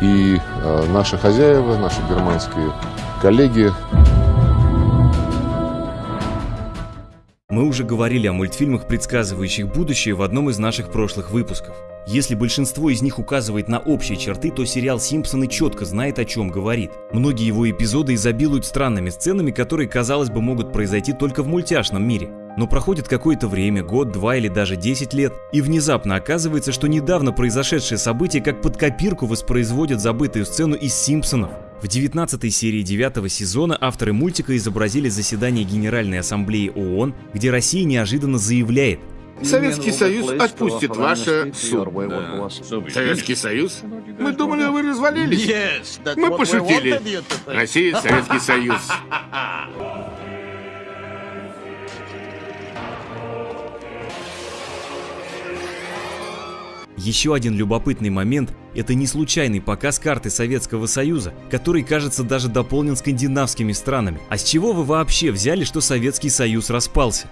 И э, наши хозяева, наши германские коллеги Мы уже говорили о мультфильмах, предсказывающих будущее в одном из наших прошлых выпусков. Если большинство из них указывает на общие черты, то сериал «Симпсоны» четко знает, о чем говорит. Многие его эпизоды изобилуют странными сценами, которые, казалось бы, могут произойти только в мультяшном мире. Но проходит какое-то время, год, два или даже 10 лет, и внезапно оказывается, что недавно произошедшее событие как под копирку воспроизводят забытую сцену из «Симпсонов». В 19 серии 9 сезона авторы мультика изобразили заседание Генеральной Ассамблеи ООН, где Россия неожиданно заявляет, Советский Союз отпустит ваше судно. Советский Союз? Мы думали, вы развалились. Мы пошутили. Россия, Советский Союз. Еще один любопытный момент – это не случайный показ карты Советского Союза, который, кажется, даже дополнен скандинавскими странами. А с чего вы вообще взяли, что Советский Союз распался?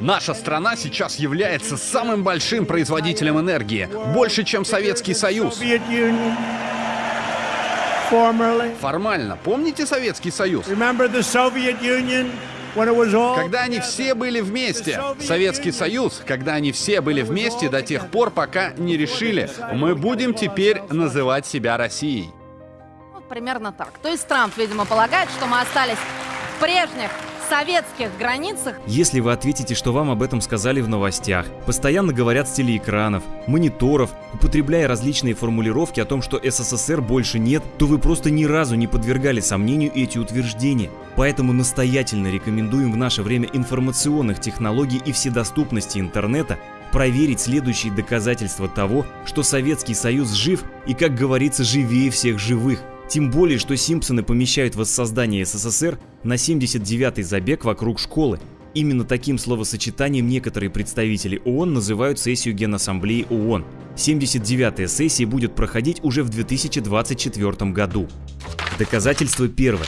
Наша страна сейчас является самым большим производителем энергии, больше, чем Советский Союз. Формально, помните Советский Союз? Когда они все были вместе. Советский Союз, когда они все были вместе до тех пор, пока не решили, мы будем теперь называть себя Россией. Вот примерно так. То есть Трамп, видимо, полагает, что мы остались в прежних советских границах. Если вы ответите, что вам об этом сказали в новостях, постоянно говорят с телеэкранов, мониторов, употребляя различные формулировки о том, что СССР больше нет, то вы просто ни разу не подвергали сомнению эти утверждения. Поэтому настоятельно рекомендуем в наше время информационных технологий и вседоступности интернета проверить следующие доказательства того, что Советский Союз жив и, как говорится, живее всех живых. Тем более, что Симпсоны помещают воссоздание СССР на 79-й забег вокруг школы. Именно таким словосочетанием некоторые представители ООН называют сессию Генассамблеи ООН. 79-я сессия будет проходить уже в 2024 году. Доказательство первое.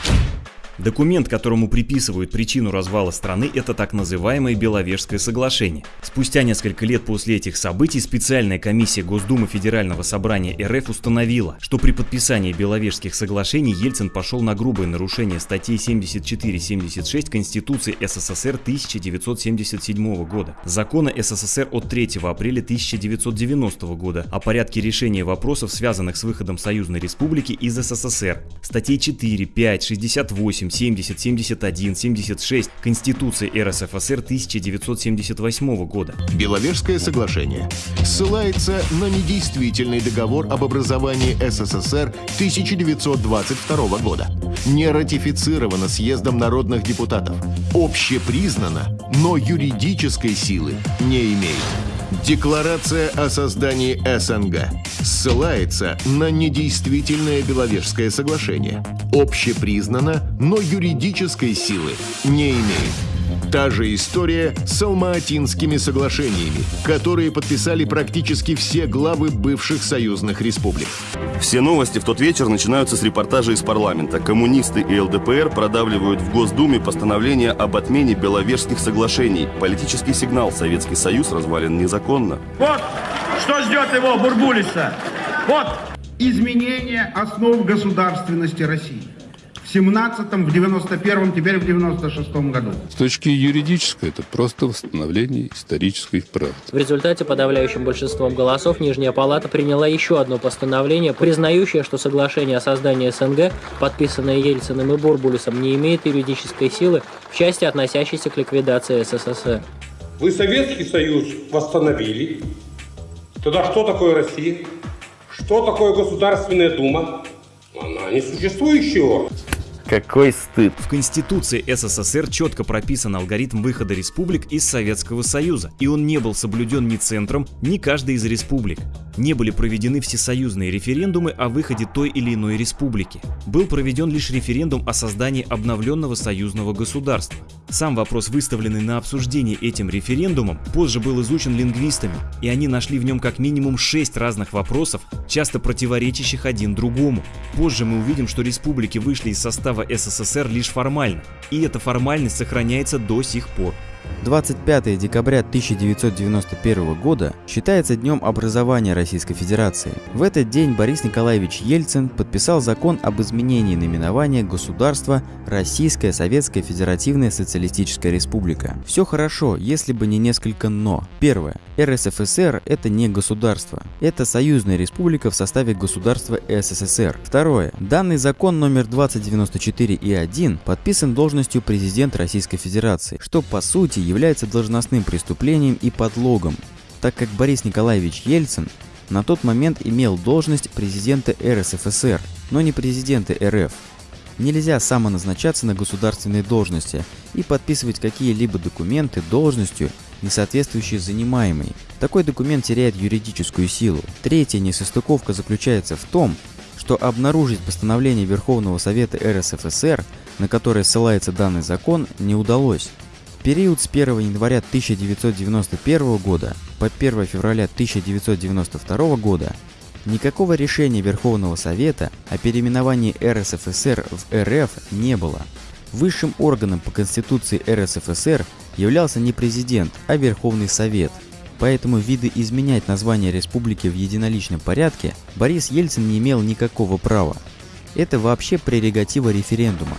Документ, которому приписывают причину развала страны, это так называемое Беловежское соглашение. Спустя несколько лет после этих событий специальная комиссия Госдумы Федерального собрания РФ установила, что при подписании Беловежских соглашений Ельцин пошел на грубое нарушение статей 74-76 Конституции СССР 1977 года, закона СССР от 3 апреля 1990 года о порядке решения вопросов, связанных с выходом Союзной Республики из СССР, статей 4, 5, 68, 70, 71, 76 Конституции РСФСР 1978 года. Беловежское соглашение ссылается на недействительный договор об образовании СССР 1922 года. Не ратифицировано съездом народных депутатов. Общепризнано, но юридической силы не имеет. Декларация о создании СНГ ссылается на недействительное Беловежское соглашение. Общепризнано, но юридической силы не имеет. Та же история с Алма-Атинскими соглашениями, которые подписали практически все главы бывших союзных республик. Все новости в тот вечер начинаются с репортажа из парламента. Коммунисты и ЛДПР продавливают в Госдуме постановление об отмене Беловежских соглашений. Политический сигнал «Советский Союз развален незаконно». Вот что ждет его, Бурбулиса. Вот изменение основ государственности России 17-м, в 91-м, теперь в 96-м году. С точки юридической это просто восстановление исторической правды. В результате подавляющим большинством голосов Нижняя Палата приняла еще одно постановление, признающее, что соглашение о создании СНГ, подписанное Ельциным и Бурбулисом, не имеет юридической силы в части, относящейся к ликвидации СССР. Вы Советский Союз восстановили. Тогда что такое Россия? Что такое Государственная Дума? Она несуществующий орган. Какой стыд. В Конституции СССР четко прописан алгоритм выхода республик из Советского Союза, и он не был соблюден ни центром, ни каждой из республик. Не были проведены всесоюзные референдумы о выходе той или иной республики. Был проведен лишь референдум о создании обновленного союзного государства. Сам вопрос, выставленный на обсуждение этим референдумом, позже был изучен лингвистами, и они нашли в нем как минимум шесть разных вопросов, часто противоречащих один другому. Позже мы увидим, что республики вышли из состава СССР лишь формально, и эта формальность сохраняется до сих пор. 25 декабря 1991 года считается днем образования Российской Федерации. В этот день Борис Николаевич Ельцин подписал закон об изменении наименования государства Российская Советская Федеративная Социалистическая Республика. Все хорошо, если бы не несколько «но». Первое. РСФСР – это не государство. Это союзная республика в составе государства СССР. Второе. Данный закон номер 2094 и 1 подписан должностью президента Российской Федерации, что по сути является должностным преступлением и подлогом, так как Борис Николаевич Ельцин на тот момент имел должность президента РСФСР, но не президента РФ. Нельзя самоназначаться на государственные должности и подписывать какие-либо документы должностью, не соответствующие занимаемой. Такой документ теряет юридическую силу. Третья несостыковка заключается в том, что обнаружить постановление Верховного Совета РСФСР, на которое ссылается данный закон, не удалось период с 1 января 1991 года по 1 февраля 1992 года никакого решения Верховного Совета о переименовании РСФСР в РФ не было. Высшим органом по Конституции РСФСР являлся не президент, а Верховный Совет. Поэтому виды изменять название республики в единоличном порядке Борис Ельцин не имел никакого права. Это вообще прерогатива референдума.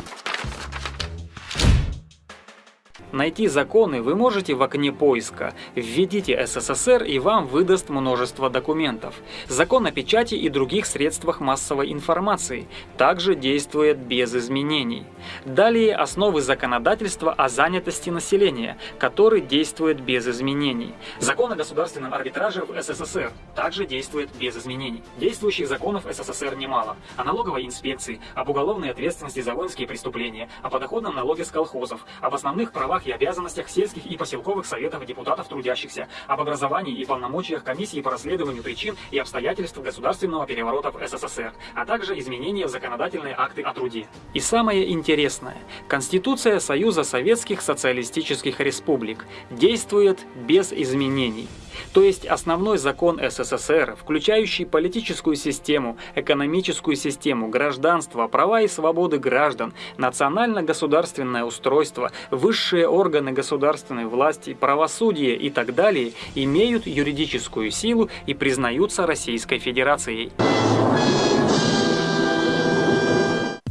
Найти законы вы можете в окне поиска. Введите СССР и вам выдаст множество документов. Закон о печати и других средствах массовой информации также действует без изменений. Далее основы законодательства о занятости населения, который действует без изменений. Закон о государственном арбитраже в СССР также действует без изменений. Действующих законов СССР немало. О налоговой инспекции, об уголовной ответственности за воинские преступления, о подоходном налоге с колхозов, об основных правах правах и обязанностях сельских и поселковых советов депутатов трудящихся, об образовании и полномочиях комиссии по расследованию причин и обстоятельств государственного переворота в СССР, а также изменения в законодательные акты о труде. И самое интересное, Конституция Союза Советских Социалистических Республик действует без изменений. То есть основной закон СССР, включающий политическую систему, экономическую систему, гражданство, права и свободы граждан, национально-государственное устройство, высшие органы государственной власти, правосудие и так далее, имеют юридическую силу и признаются Российской Федерацией.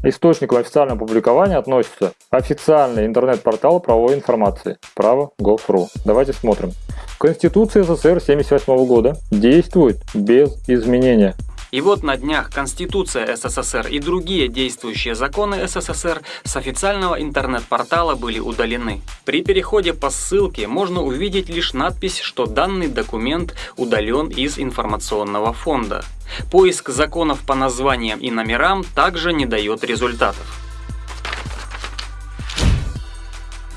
Источником официального публикования относится официальный интернет-портал правовой информации право.gov.ru. Давайте смотрим. Конституция СССР 1978 года действует без изменения. И вот на днях Конституция СССР и другие действующие законы СССР с официального интернет-портала были удалены. При переходе по ссылке можно увидеть лишь надпись, что данный документ удален из информационного фонда. Поиск законов по названиям и номерам также не дает результатов.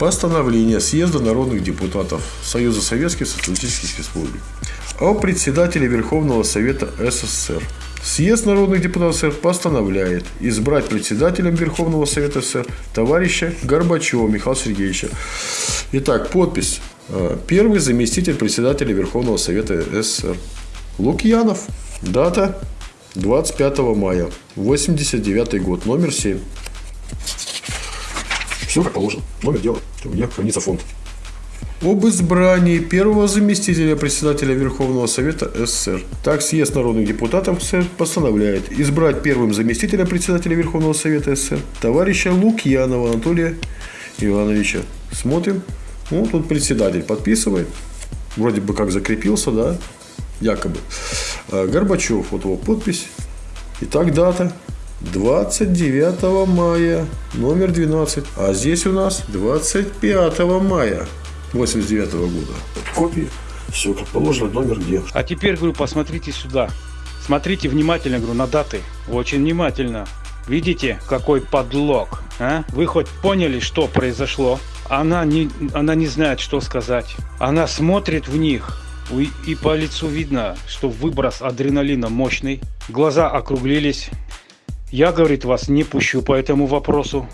Постановление Съезда народных депутатов Союза Советских Социалистических Республик о председателе Верховного Совета СССР. Съезд народных депутатов СССР постановляет избрать председателем Верховного Совета СССР товарища Горбачева Михаила Сергеевича. Итак, подпись. Э, первый заместитель председателя Верховного Совета СССР. Лукьянов. Дата 25 мая. 89 год. Номер 7. Все как положено. Номер дела. Где хранится фонд. Об избрании первого заместителя председателя Верховного Совета СССР. Так съезд народных депутатов СССР постановляет избрать первым заместителем председателя Верховного Совета СССР товарища Лукьянова Анатолия Ивановича. Смотрим. Ну, тут председатель подписывает. Вроде бы как закрепился, да, якобы. А Горбачев, вот его подпись. Итак, дата 29 мая, номер 12. А здесь у нас 25 мая 89 года. Копии, все как положено, номер где. А теперь, говорю, посмотрите сюда. Смотрите внимательно, говорю, на даты. Очень внимательно. Видите, какой подлог? А? Вы хоть поняли, что произошло? Она не, она не знает, что сказать. Она смотрит в них, и по лицу видно, что выброс адреналина мощный. Глаза округлились. Я, говорит, вас не пущу по этому вопросу.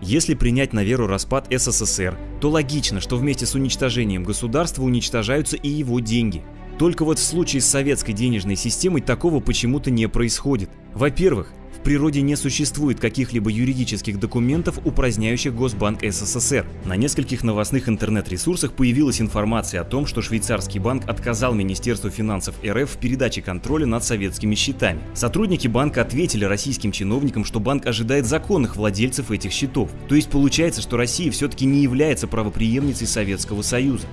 Если принять на веру распад СССР, то логично, что вместе с уничтожением государства уничтожаются и его деньги. Только вот в случае с советской денежной системой такого почему-то не происходит. Во-первых, природе не существует каких-либо юридических документов, упраздняющих Госбанк СССР. На нескольких новостных интернет-ресурсах появилась информация о том, что швейцарский банк отказал Министерству финансов РФ в передаче контроля над советскими счетами. Сотрудники банка ответили российским чиновникам, что банк ожидает законных владельцев этих счетов. То есть получается, что Россия все-таки не является правоприемницей Советского Союза.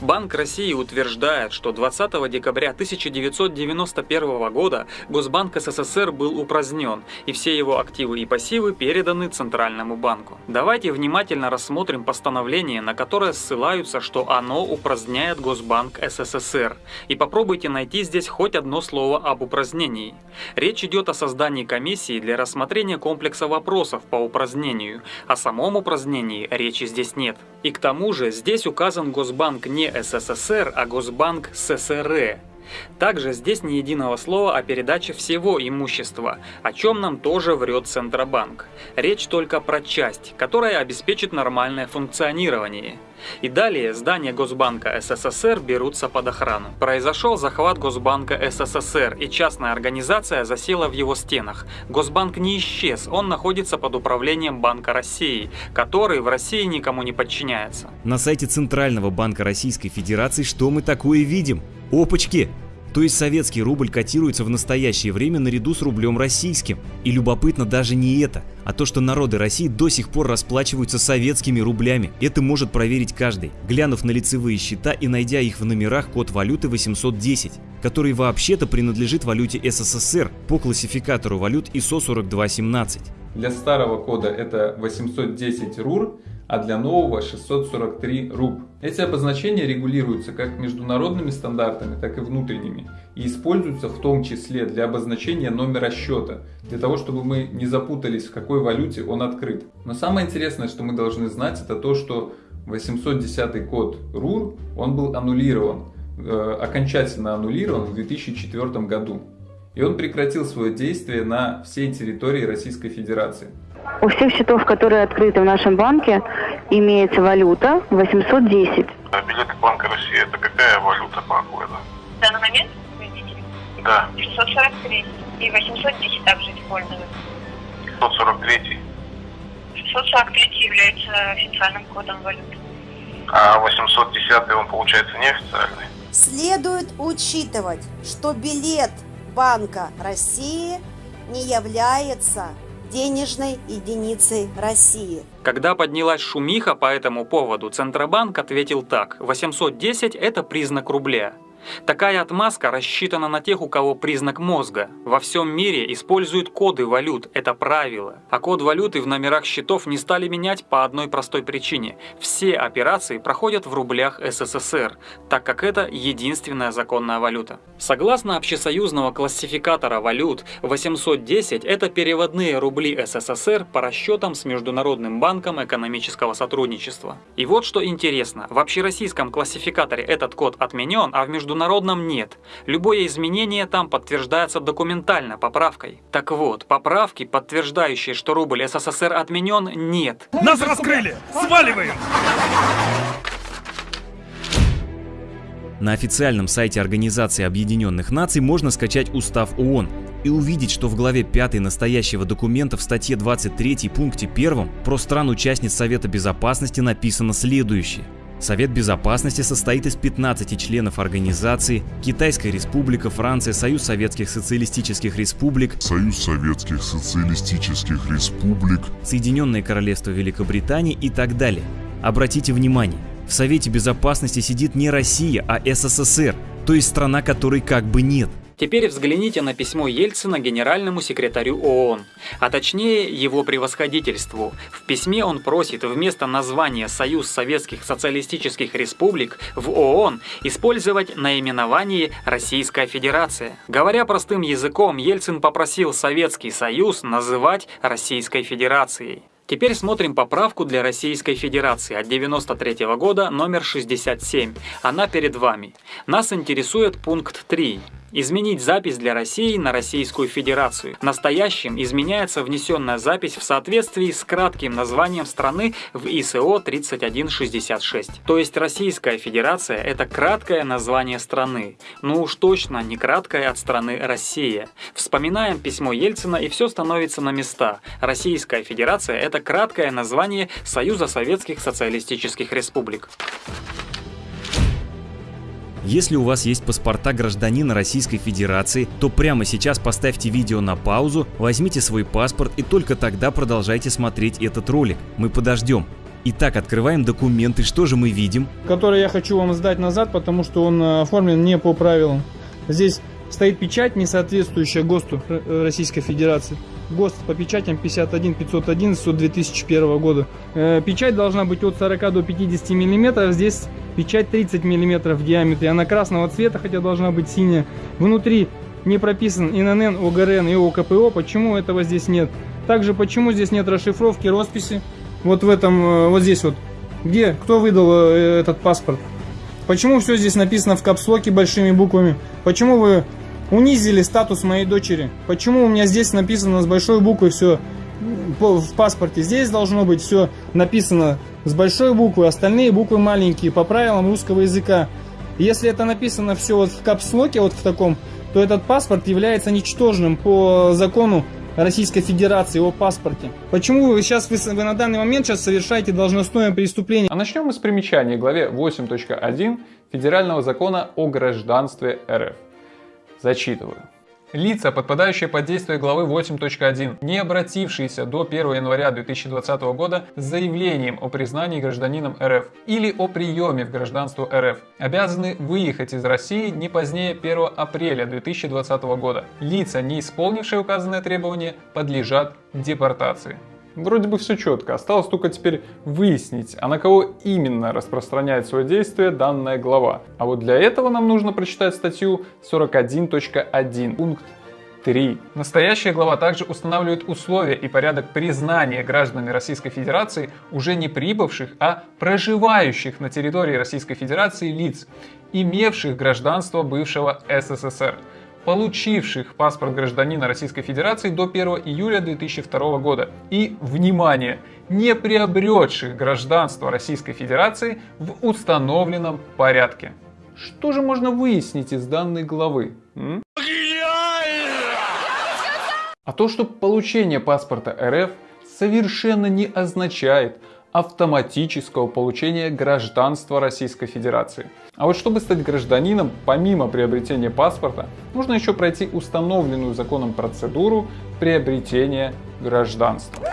Банк России утверждает, что 20 декабря 1991 года Госбанк СССР был упразднен, и все его активы и пассивы переданы Центральному банку. Давайте внимательно рассмотрим постановление, на которое ссылаются, что оно упраздняет Госбанк СССР, и попробуйте найти здесь хоть одно слово об упразднении. Речь идет о создании комиссии для рассмотрения комплекса вопросов по упразднению, о самом упразднении речи здесь нет. И к тому же здесь указан Госбанк не СССР, а Госбанк ССР. Также здесь ни единого слова о передаче всего имущества, о чем нам тоже врет Центробанк. Речь только про часть, которая обеспечит нормальное функционирование. И далее здания Госбанка СССР берутся под охрану. Произошел захват Госбанка СССР, и частная организация засела в его стенах. Госбанк не исчез, он находится под управлением Банка России, который в России никому не подчиняется. На сайте Центрального банка Российской Федерации что мы такое видим? Опачки! То есть советский рубль котируется в настоящее время наряду с рублем российским. И любопытно даже не это, а то, что народы России до сих пор расплачиваются советскими рублями. Это может проверить каждый, глянув на лицевые счета и найдя их в номерах код валюты 810, который вообще-то принадлежит валюте СССР по классификатору валют ISO 4217. Для старого кода это 810 РУР, а для нового 643 руб. Эти обозначения регулируются как международными стандартами, так и внутренними и используются в том числе для обозначения номера счета, для того, чтобы мы не запутались, в какой валюте он открыт. Но самое интересное, что мы должны знать, это то, что 810 код РУР, он был аннулирован, э, окончательно аннулирован в 2004 году. И он прекратил свое действие на всей территории Российской Федерации. У всех счетов, которые открыты в нашем банке, имеется валюта 810. А билеты Банка России, это какая валюта банку это? В данный момент, видите? Да. 643 и 810 также используют. 643? 643 является официальным кодом валюты. А 810 он получается неофициальный? Следует учитывать, что билет Банка России не является денежной единицей России. Когда поднялась шумиха по этому поводу, Центробанк ответил так. 810 – это признак рубля. Такая отмазка рассчитана на тех, у кого признак мозга. Во всем мире используют коды валют, это правило. А код валюты в номерах счетов не стали менять по одной простой причине. Все операции проходят в рублях СССР, так как это единственная законная валюта. Согласно общесоюзного классификатора валют, 810 – это переводные рубли СССР по расчетам с Международным банком экономического сотрудничества. И вот что интересно, в общероссийском классификаторе этот код отменен, а в международном международном нет. Любое изменение там подтверждается документально поправкой. Так вот, поправки, подтверждающие, что рубль СССР отменен, нет. Нас раскрыли! Сваливаем! На официальном сайте Организации Объединенных Наций можно скачать Устав ООН и увидеть, что в главе 5 настоящего документа в статье 23 пункте 1 про стран-участниц Совета Безопасности написано следующее – Совет Безопасности состоит из 15 членов организации Китайская Республика, Франция, Союз Советских Социалистических Республик, Союз Советских Социалистических Республик, Соединенное Королевство Великобритании и так далее. Обратите внимание, в Совете Безопасности сидит не Россия, а СССР, то есть страна, которой как бы нет. Теперь взгляните на письмо Ельцина генеральному секретарю ООН, а точнее его превосходительству. В письме он просит вместо названия «Союз Советских Социалистических Республик» в ООН использовать наименование «Российская Федерация». Говоря простым языком, Ельцин попросил Советский Союз называть Российской Федерацией. Теперь смотрим поправку для Российской Федерации от 93 года номер 67. Она перед вами. Нас интересует пункт 3. Изменить запись для России на Российскую Федерацию. Настоящим изменяется внесенная запись в соответствии с кратким названием страны в ИСО 3166. То есть Российская Федерация – это краткое название страны. Ну уж точно не краткое от страны Россия. Вспоминаем письмо Ельцина и все становится на места. Российская Федерация – это краткое название Союза Советских Социалистических Республик. Если у вас есть паспорта гражданина Российской Федерации, то прямо сейчас поставьте видео на паузу, возьмите свой паспорт и только тогда продолжайте смотреть этот ролик. Мы подождем. Итак, открываем документы. Что же мы видим? Который я хочу вам сдать назад, потому что он э, оформлен не по правилам. Здесь стоит печать, не соответствующая ГОСТу Российской Федерации. ГОСТ по печатям 51 511 от 2001 года. Э, печать должна быть от 40 до 50 миллиметров. Здесь печать 30 миллиметров в диаметре. Она красного цвета, хотя должна быть синяя. Внутри не прописан ИНН, ОГРН и ОКПО. Почему этого здесь нет? Также почему здесь нет расшифровки росписи? Вот в этом, э, вот здесь вот. Где? Кто выдал э, этот паспорт? Почему все здесь написано в капслоке большими буквами? Почему вы унизили статус моей дочери. Почему у меня здесь написано с большой буквы все в паспорте? Здесь должно быть все написано с большой буквы, остальные буквы маленькие, по правилам русского языка. Если это написано все вот в капслоке, вот в таком, то этот паспорт является ничтожным по закону Российской Федерации о паспорте. Почему вы сейчас вы, вы на данный момент сейчас совершаете должностное преступление? А начнем мы с примечания главе 8.1 Федерального закона о гражданстве РФ. Зачитываю. Лица, подпадающие под действие главы 8.1, не обратившиеся до 1 января 2020 года с заявлением о признании гражданином РФ или о приеме в гражданство РФ, обязаны выехать из России не позднее 1 апреля 2020 года. Лица, не исполнившие указанное требование, подлежат депортации. Вроде бы все четко, осталось только теперь выяснить, а на кого именно распространяет свое действие данная глава. А вот для этого нам нужно прочитать статью 41.1, пункт 3. Настоящая глава также устанавливает условия и порядок признания гражданами Российской Федерации уже не прибывших, а проживающих на территории Российской Федерации лиц, имевших гражданство бывшего СССР получивших паспорт гражданина Российской Федерации до 1 июля 2002 года и, внимание, не приобретших гражданство Российской Федерации в установленном порядке. Что же можно выяснить из данной главы? А то, что получение паспорта РФ совершенно не означает автоматического получения гражданства Российской Федерации. А вот чтобы стать гражданином, помимо приобретения паспорта, нужно еще пройти установленную законом процедуру приобретения гражданства.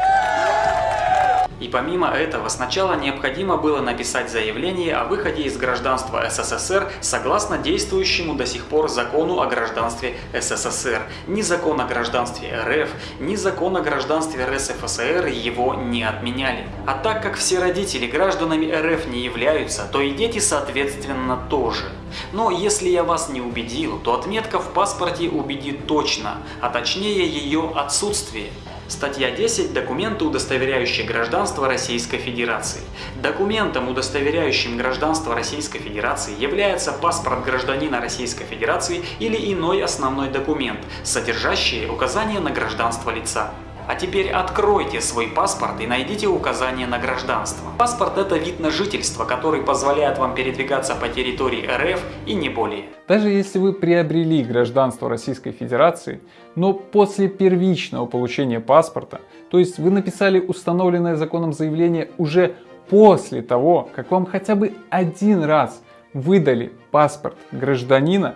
И помимо этого, сначала необходимо было написать заявление о выходе из гражданства СССР согласно действующему до сих пор закону о гражданстве СССР. Ни закон о гражданстве РФ, ни закон о гражданстве РСФСР его не отменяли. А так как все родители гражданами РФ не являются, то и дети соответственно тоже. Но если я вас не убедил, то отметка в паспорте убедит точно, а точнее ее отсутствие. Статья 10. Документы, удостоверяющие гражданство Российской Федерации. Документом, удостоверяющим гражданство Российской Федерации, является паспорт гражданина Российской Федерации или иной основной документ, содержащий указание на гражданство лица. А теперь откройте свой паспорт и найдите указание на гражданство. Паспорт это вид на жительство, который позволяет вам передвигаться по территории РФ и не более. Даже если вы приобрели гражданство Российской Федерации, но после первичного получения паспорта, то есть вы написали установленное законом заявление уже после того, как вам хотя бы один раз выдали паспорт гражданина,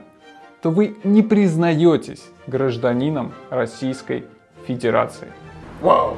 то вы не признаетесь гражданином Российской Федерации. Wow.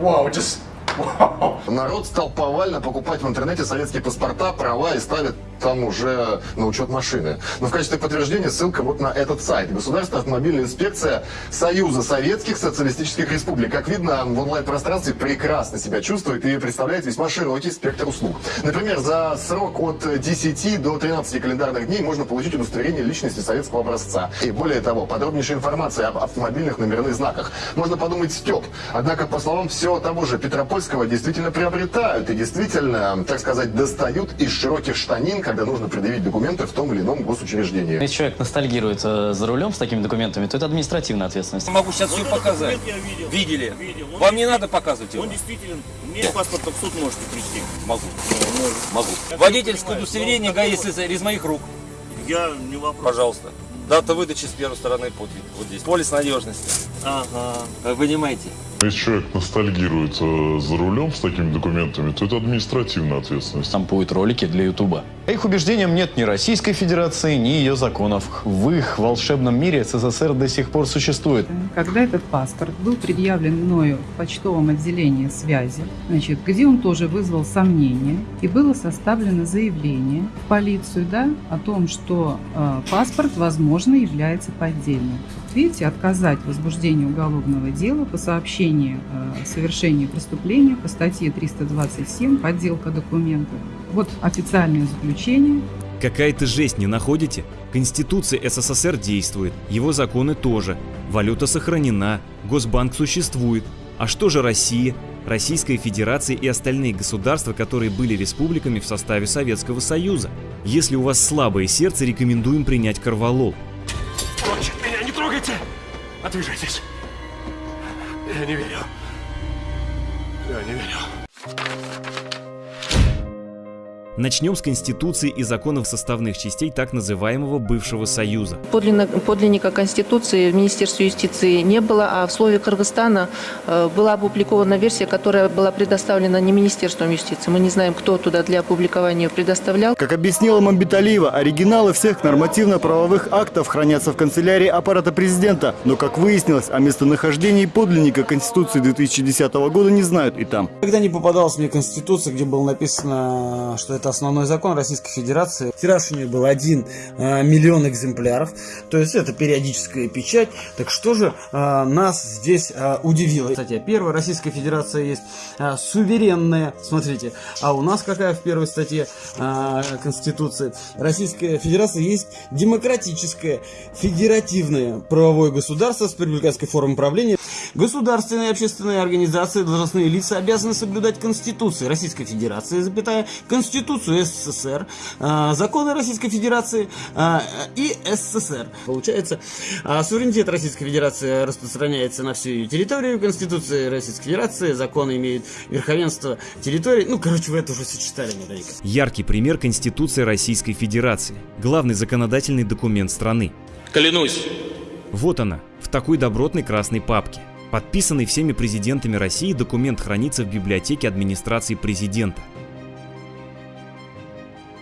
Wow, just wow. Народ стал повально покупать в интернете советские паспорта, права и ставит там уже на учет машины. Но в качестве подтверждения ссылка вот на этот сайт. Государственная автомобильная инспекция Союза Советских Социалистических Республик. Как видно, в онлайн-пространстве прекрасно себя чувствует и представляет весьма широкий спектр услуг. Например, за срок от 10 до 13 календарных дней можно получить удостоверение личности советского образца. И более того, подробнейшая информация об автомобильных номерных знаках. Можно подумать, степ. Однако, по словам всего того же Петропольского, действительно приобретают и действительно, так сказать, достают из широких штанин когда нужно предъявить документы в том или ином госучреждении. Если человек ностальгирует э, за рулем с такими документами, то это административная ответственность. Могу сейчас все показать. Видели? Вам не надо показывать его? Он действителен. Мне паспортом в суд можете прийти. Могу. Могу. Водительское удостоверение ГАИ СССР из моих рук. Я не вопрос. Пожалуйста. Дата выдачи с первой стороны вот, вот здесь. Полис надежности. Ага. Вы понимаете? Если человек ностальгирует э, за рулем с такими документами, то это административная ответственность. Там будут ролики для Ютуба. По их убеждениям нет ни Российской Федерации, ни ее законов. В их волшебном мире СССР до сих пор существует. Когда этот паспорт был предъявлен мною в почтовом отделении связи, значит, где он тоже вызвал сомнения, и было составлено заявление в полицию да, о том, что э, паспорт, возможно, является поддельным. Видите, отказать в возбуждении уголовного дела по сообщению о совершении преступления по статье 327 «Подделка документов». Вот официальное заключение. Какая-то жесть не находите? Конституция СССР действует, его законы тоже, валюта сохранена, Госбанк существует. А что же Россия, Российская Федерация и остальные государства, которые были республиками в составе Советского Союза? Если у вас слабое сердце, рекомендуем принять корвалол. Отвяжитесь. Я не верю. Я не верю. Начнем с Конституции и законов составных частей так называемого бывшего Союза. Подлинно, подлинника Конституции в Министерстве юстиции не было, а в слове Кыргызстана э, была опубликована версия, которая была предоставлена не Министерством юстиции. Мы не знаем, кто туда для опубликования предоставлял. Как объяснила Мамбиталиева, оригиналы всех нормативно-правовых актов хранятся в канцелярии аппарата президента. Но, как выяснилось, о местонахождении подлинника Конституции 2010 года не знают и там. Когда не попадалась мне Конституция, где было написано, что это основной закон Российской Федерации. Тираж у нее был 1 э, миллион экземпляров, то есть это периодическая печать. Так что же э, нас здесь э, удивило? Кстати, первая Российская Федерация есть суверенная, смотрите, а у нас какая в первой статье Конституции? Российская Федерация есть демократическое, федеративное правовое государство с республиканской формой правления. Государственные и общественные организации, должностные лица обязаны соблюдать Конституцию Российской Федерации, запятая, Конституцию СССР, э, законы Российской Федерации э, и СССР. Получается, э, суверенитет Российской Федерации распространяется на всю ее территорию, Конституция Российской Федерации, законы имеют верховенство территории. Ну, короче, вы это уже сочетали наверняка. Яркий пример Конституции Российской Федерации. Главный законодательный документ страны. Клянусь. Вот она, в такой добротной красной папке. Подписанный всеми президентами России документ хранится в библиотеке администрации президента.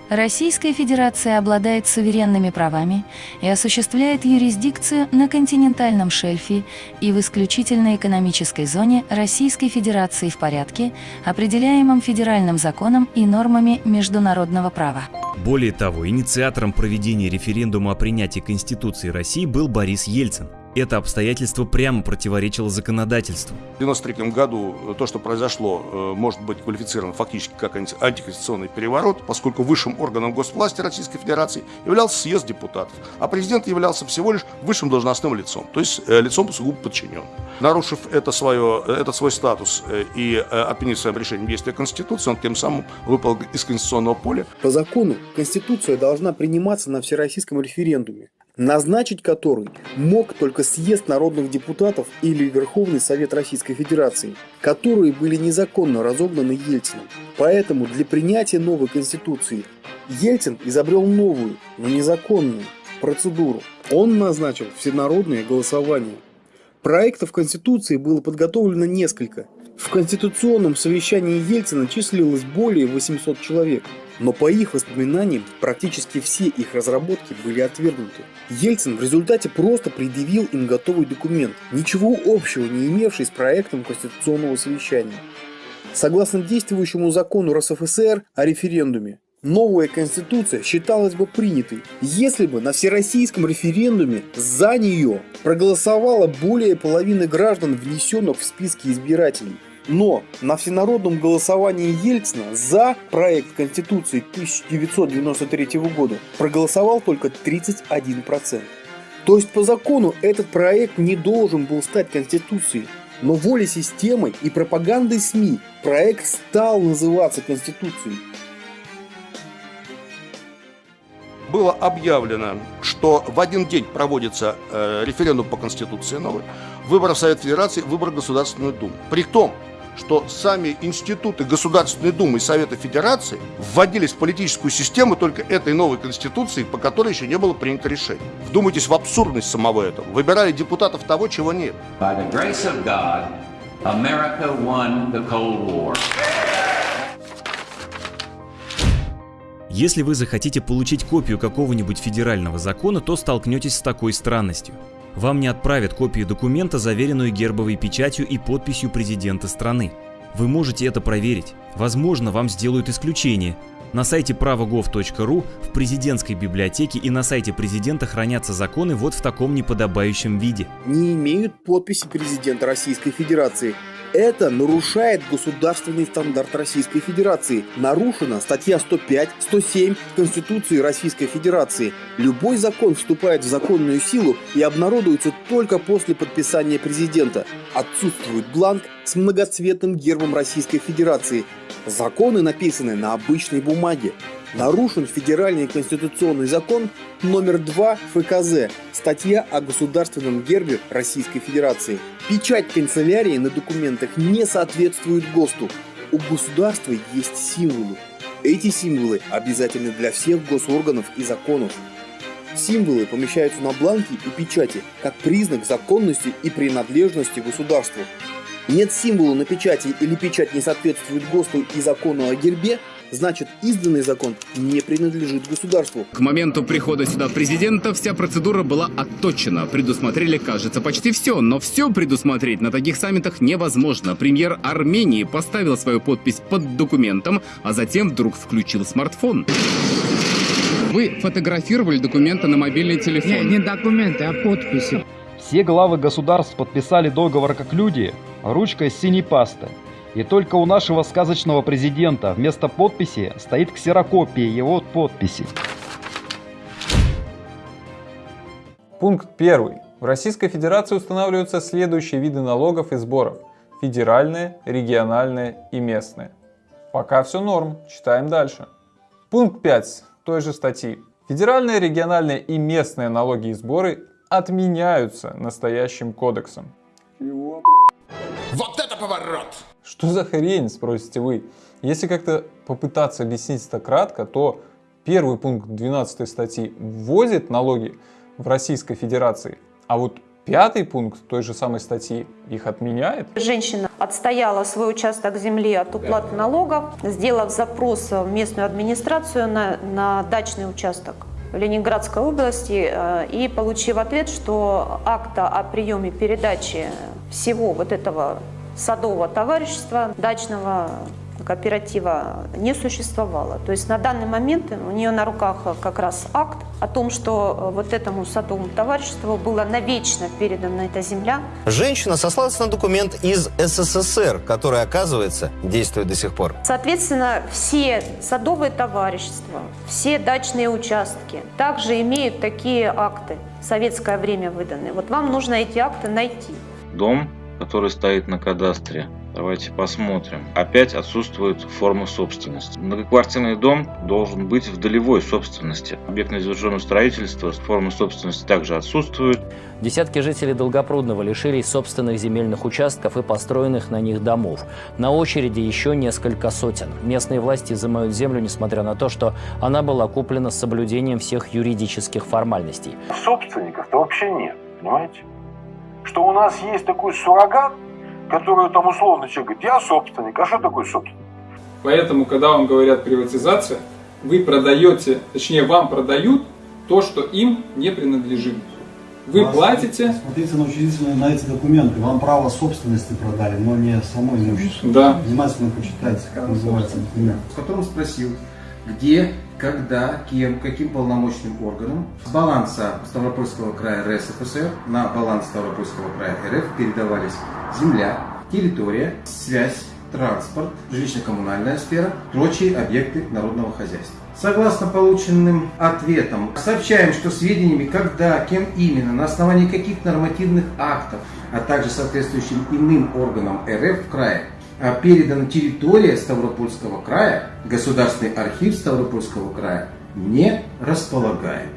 Российская Федерация обладает суверенными правами и осуществляет юрисдикцию на континентальном шельфе и в исключительной экономической зоне Российской Федерации в порядке, определяемом федеральным законом и нормами международного права. Более того, инициатором проведения референдума о принятии Конституции России был Борис Ельцин. Это обстоятельство прямо противоречило законодательству. В 1993 году то, что произошло, может быть квалифицировано фактически как антиконституционный переворот, поскольку высшим органом госвласти Российской Федерации являлся съезд депутатов, а президент являлся всего лишь высшим должностным лицом, то есть лицом сугубо подчиненным. Нарушив это свое, этот свой статус и отменив своим решением действия Конституции, он тем самым выпал из конституционного поля. По закону Конституция должна приниматься на всероссийском референдуме назначить который мог только съезд народных депутатов или Верховный Совет Российской Федерации, которые были незаконно разогнаны Ельцином. Поэтому для принятия новой Конституции Ельцин изобрел новую, но незаконную процедуру. Он назначил всенародное голосование. Проектов Конституции было подготовлено несколько. В Конституционном совещании Ельцина числилось более 800 человек. Но по их воспоминаниям, практически все их разработки были отвергнуты. Ельцин в результате просто предъявил им готовый документ, ничего общего не имевший с проектом Конституционного совещания. Согласно действующему закону РСФСР о референдуме, новая конституция считалась бы принятой, если бы на всероссийском референдуме за нее проголосовало более половины граждан, внесенных в списки избирателей. Но на всенародном голосовании Ельцина за проект Конституции 1993 года проголосовал только 31%. То есть по закону этот проект не должен был стать Конституцией. Но волей системы и пропагандой СМИ проект стал называться Конституцией. было объявлено, что в один день проводится э, референдум по Конституции новый, выборы в Совет Федерации, выборы в Государственную Думу. При том, что сами институты Государственной Думы и Совета Федерации вводились в политическую систему только этой новой Конституции, по которой еще не было принято решение. Вдумайтесь в абсурдность самого этого. Выбирали депутатов того, чего нет. Если вы захотите получить копию какого-нибудь федерального закона, то столкнетесь с такой странностью. Вам не отправят копию документа, заверенную гербовой печатью и подписью президента страны. Вы можете это проверить. Возможно, вам сделают исключение. На сайте правогов.ру, в президентской библиотеке и на сайте президента хранятся законы вот в таком неподобающем виде. Не имеют подписи президента Российской Федерации. Это нарушает государственный стандарт Российской Федерации. Нарушена статья 105, 107 Конституции Российской Федерации. Любой закон вступает в законную силу и обнародуется только после подписания президента. Отсутствует бланк с многоцветным гербом Российской Федерации. Законы написаны на обычной бумаге нарушен федеральный конституционный закон номер 2 ФКЗ, статья о государственном гербе Российской Федерации. Печать канцелярии на документах не соответствует ГОСТу. У государства есть символы. Эти символы обязательны для всех госорганов и законов. Символы помещаются на бланке и печати как признак законности и принадлежности государству. Нет символа на печати или печать не соответствует ГОСТу и закону о гербе, значит изданный закон не принадлежит государству. К моменту прихода сюда президента вся процедура была отточена. Предусмотрели, кажется, почти все, но все предусмотреть на таких саммитах невозможно. Премьер Армении поставил свою подпись под документом, а затем вдруг включил смартфон. Вы фотографировали документы на мобильный телефон? Не, не документы, а подписи. Все главы государств подписали договор как люди, ручкой с синей пасты. И только у нашего сказочного президента вместо подписи стоит ксерокопия его подписи. Пункт 1. В Российской Федерации устанавливаются следующие виды налогов и сборов. Федеральные, региональные и местные. Пока все норм, читаем дальше. Пункт 5 той же статьи. Федеральные, региональные и местные налоги и сборы отменяются настоящим кодексом. Вот это поворот! Что за хрень, спросите вы? Если как-то попытаться объяснить это кратко, то первый пункт 12 статьи вводит налоги в Российской Федерации, а вот пятый пункт той же самой статьи их отменяет. Женщина отстояла свой участок земли от уплаты налогов, сделав запрос в местную администрацию на, на дачный участок в Ленинградской области э, и получив ответ, что акта о приеме передачи всего вот этого садового товарищества, дачного кооператива не существовало. То есть на данный момент у нее на руках как раз акт о том, что вот этому садовому товариществу была навечно передана эта земля. Женщина сослалась на документ из СССР, который, оказывается, действует до сих пор. Соответственно, все садовые товарищества, все дачные участки также имеют такие акты, в советское время выданные. Вот вам нужно эти акты найти. Дом который стоит на кадастре. Давайте посмотрим. Опять отсутствует форма собственности. Многоквартирный дом должен быть в долевой собственности. Объект незавершенного строительства формы собственности также отсутствует. Десятки жителей Долгопрудного лишились собственных земельных участков и построенных на них домов. На очереди еще несколько сотен. Местные власти изымают землю, несмотря на то, что она была куплена с соблюдением всех юридических формальностей. Собственников-то вообще нет, понимаете? Что у нас есть такой суррогат, который там условно человек говорит, я собственник, а что такое собственник? Поэтому, когда вам говорят приватизация, вы продаете, точнее вам продают то, что им не принадлежит. Вы Вас, платите... Смотрите на учредительные на эти документы. Вам право собственности продали, но не само имущество. Да. Внимательно почитайте, как называется документ. В котором спросил, где, когда, кем, каким полномочным органом с баланса Ставропольского края РСФСР на баланс Ставропольского края РФ передавались земля, территория, связь, транспорт, жилищно-коммунальная сфера, прочие объекты народного хозяйства. Согласно полученным ответам, сообщаем, что сведениями, когда, кем именно, на основании каких нормативных актов, а также соответствующим иным органам РФ в крае передана территория Ставропольского края, Государственный архив Ставропольского края, не располагаем.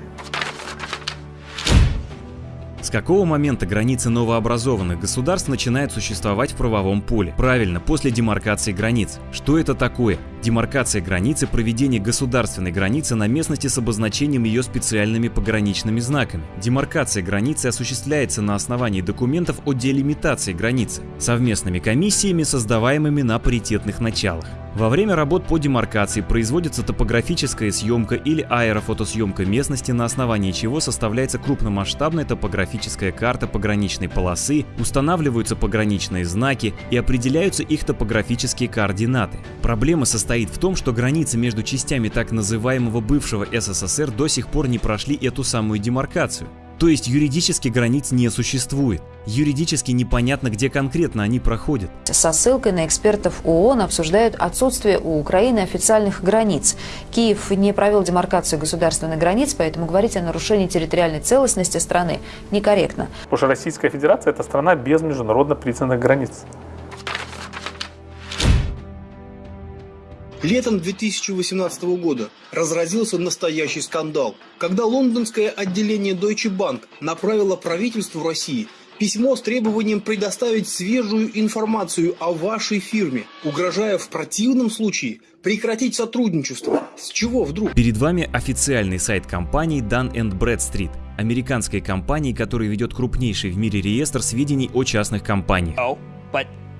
С какого момента границы новообразованных государств начинают существовать в правовом поле? Правильно, после демаркации границ. Что это такое? Демаркация границы – проведение государственной границы на местности с обозначением ее специальными пограничными знаками. Демаркация границы осуществляется на основании документов о делимитации границы, совместными комиссиями, создаваемыми на паритетных началах. Во время работ по демаркации производится топографическая съемка или аэрофотосъемка местности, на основании чего составляется крупномасштабная топографическая карта пограничной полосы, устанавливаются пограничные знаки и определяются их топографические координаты. Проблема состоит в том, что границы между частями так называемого бывшего СССР до сих пор не прошли эту самую демаркацию. То есть юридически границ не существует. Юридически непонятно, где конкретно они проходят. Со ссылкой на экспертов ООН обсуждают отсутствие у Украины официальных границ. Киев не провел демаркацию государственных границ, поэтому говорить о нарушении территориальной целостности страны некорректно. Потому что Российская Федерация – это страна без международно признанных границ. Летом 2018 года разразился настоящий скандал, когда лондонское отделение Deutsche Bank направило правительству России письмо с требованием предоставить свежую информацию о вашей фирме, угрожая в противном случае прекратить сотрудничество. С чего вдруг? Перед вами официальный сайт компании Dun Bradstreet, американской компании, которая ведет крупнейший в мире реестр сведений о частных компаниях.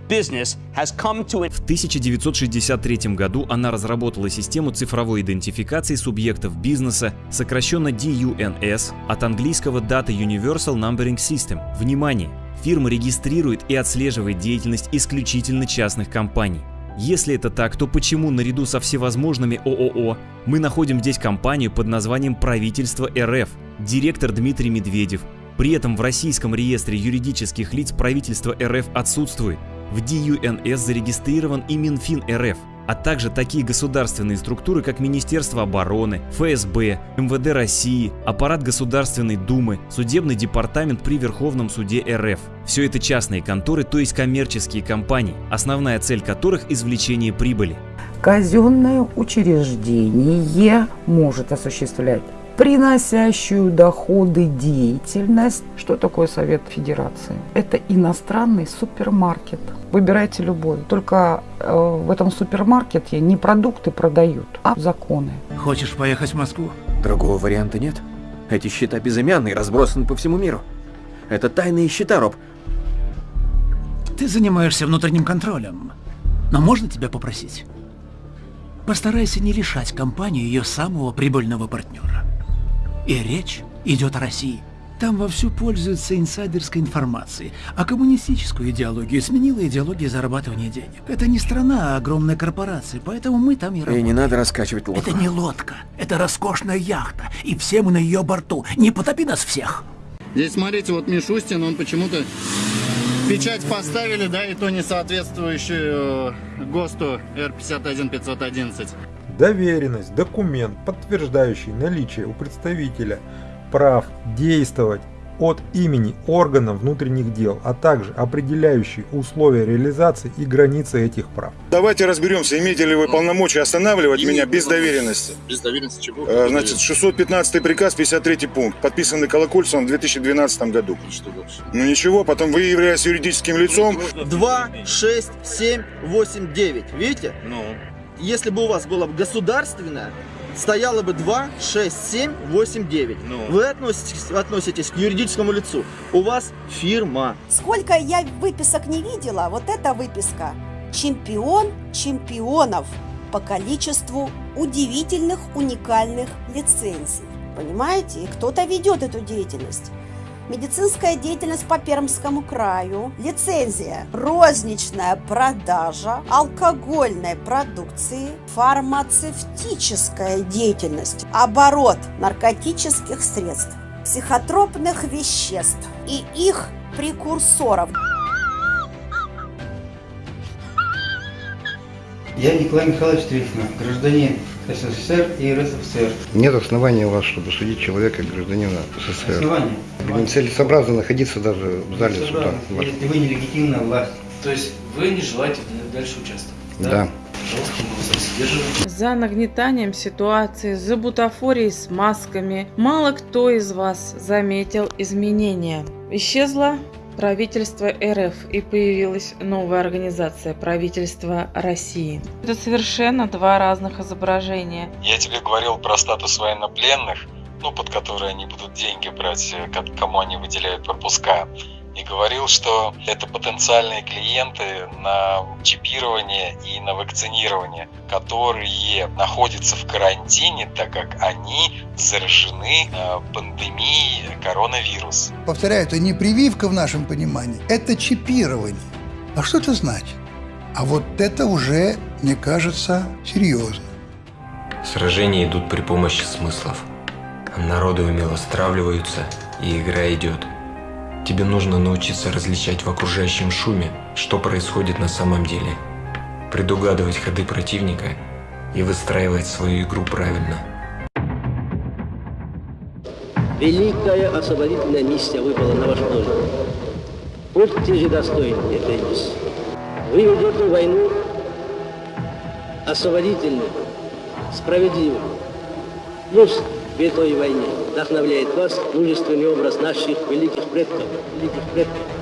В 1963 году она разработала систему цифровой идентификации субъектов бизнеса, сокращенно DUNS, от английского Data Universal Numbering System. Внимание! Фирма регистрирует и отслеживает деятельность исключительно частных компаний. Если это так, то почему наряду со всевозможными ООО мы находим здесь компанию под названием «Правительство РФ», директор Дмитрий Медведев, при этом в российском реестре юридических лиц правительства РФ отсутствует. В DUNS зарегистрирован и Минфин РФ, а также такие государственные структуры, как Министерство обороны, ФСБ, МВД России, аппарат Государственной Думы, Судебный департамент при Верховном суде РФ. Все это частные конторы, то есть коммерческие компании, основная цель которых – извлечение прибыли. Казенное учреждение может осуществлять приносящую доходы деятельность. Что такое Совет Федерации? Это иностранный супермаркет. Выбирайте любой. Только э, в этом супермаркете не продукты продают, а законы. Хочешь поехать в Москву? Другого варианта нет. Эти счета безымянные, разбросаны по всему миру. Это тайные счета, Роб. Ты занимаешься внутренним контролем. Но можно тебя попросить? Постарайся не лишать компанию ее самого прибыльного партнера. И речь идет о России. Там вовсю пользуются инсайдерской информацией, а коммунистическую идеологию сменила идеология зарабатывания денег. Это не страна, а огромная корпорация, поэтому мы там и работаем. И не надо раскачивать лодку. Это не лодка, это роскошная яхта, и все мы на ее борту. Не потопи нас всех. Здесь, смотрите, вот Мишустин, он почему-то печать поставили, да, и то не соответствующую э, ГОСТу R51511. Доверенность – документ, подтверждающий наличие у представителя прав действовать от имени органов внутренних дел, а также определяющий условия реализации и границы этих прав. Давайте разберемся, имеете ли вы полномочия останавливать меня без доверенности. Без доверенности чего? А, значит, 615 приказ, 53 пункт, подписанный Колокольцевым в 2012 году. И что дальше? Ну ничего, потом вы являетесь юридическим лицом. 2, 6, 7, 8, 9. Видите? Ну. Если бы у вас было государственное, стояло бы 2, 6, 7, 8, 9. Ну. Вы относитесь, относитесь к юридическому лицу. У вас фирма. Сколько я выписок не видела, вот эта выписка. Чемпион чемпионов по количеству удивительных, уникальных лицензий. Понимаете? И кто-то ведет эту деятельность. Медицинская деятельность по Пермскому краю, лицензия, розничная продажа алкогольной продукции, фармацевтическая деятельность, оборот наркотических средств, психотропных веществ и их прекурсоров. Я Николай Михайлович Трифонов, гражданин СССР и РСФСР. Нет основания у вас, чтобы судить человека, гражданина СССР. Основания? Нецелесообразно находиться даже в зале суда. Если вы нелегитимная власть. То есть вы не желаете дальше участвовать? Да. Задерживаем. за нагнетанием ситуации, за бутафорией с масками, мало кто из вас заметил изменения. Исчезла правительство РФ и появилась новая организация правительства России. Это совершенно два разных изображения. Я тебе говорил про статус военнопленных, ну, под которые они будут деньги брать, э, кому они выделяют пропуска и говорил, что это потенциальные клиенты на чипирование и на вакцинирование, которые находятся в карантине, так как они заражены э, пандемией коронавируса. Повторяю, это не прививка в нашем понимании, это чипирование. А что это значит? А вот это уже, мне кажется, серьезно. Сражения идут при помощи смыслов. Народы умело стравливаются, и игра идет – Тебе нужно научиться различать в окружающем шуме, что происходит на самом деле, предугадывать ходы противника и выстраивать свою игру правильно. Великая освободительная миссия выпала на ваш долю. Будьте же достойны этой миссии. Вы ведете войну освободительную, справедливую. Пусть в этой войне вдохновляет вас мужественный образ наших великих предков, великих предков.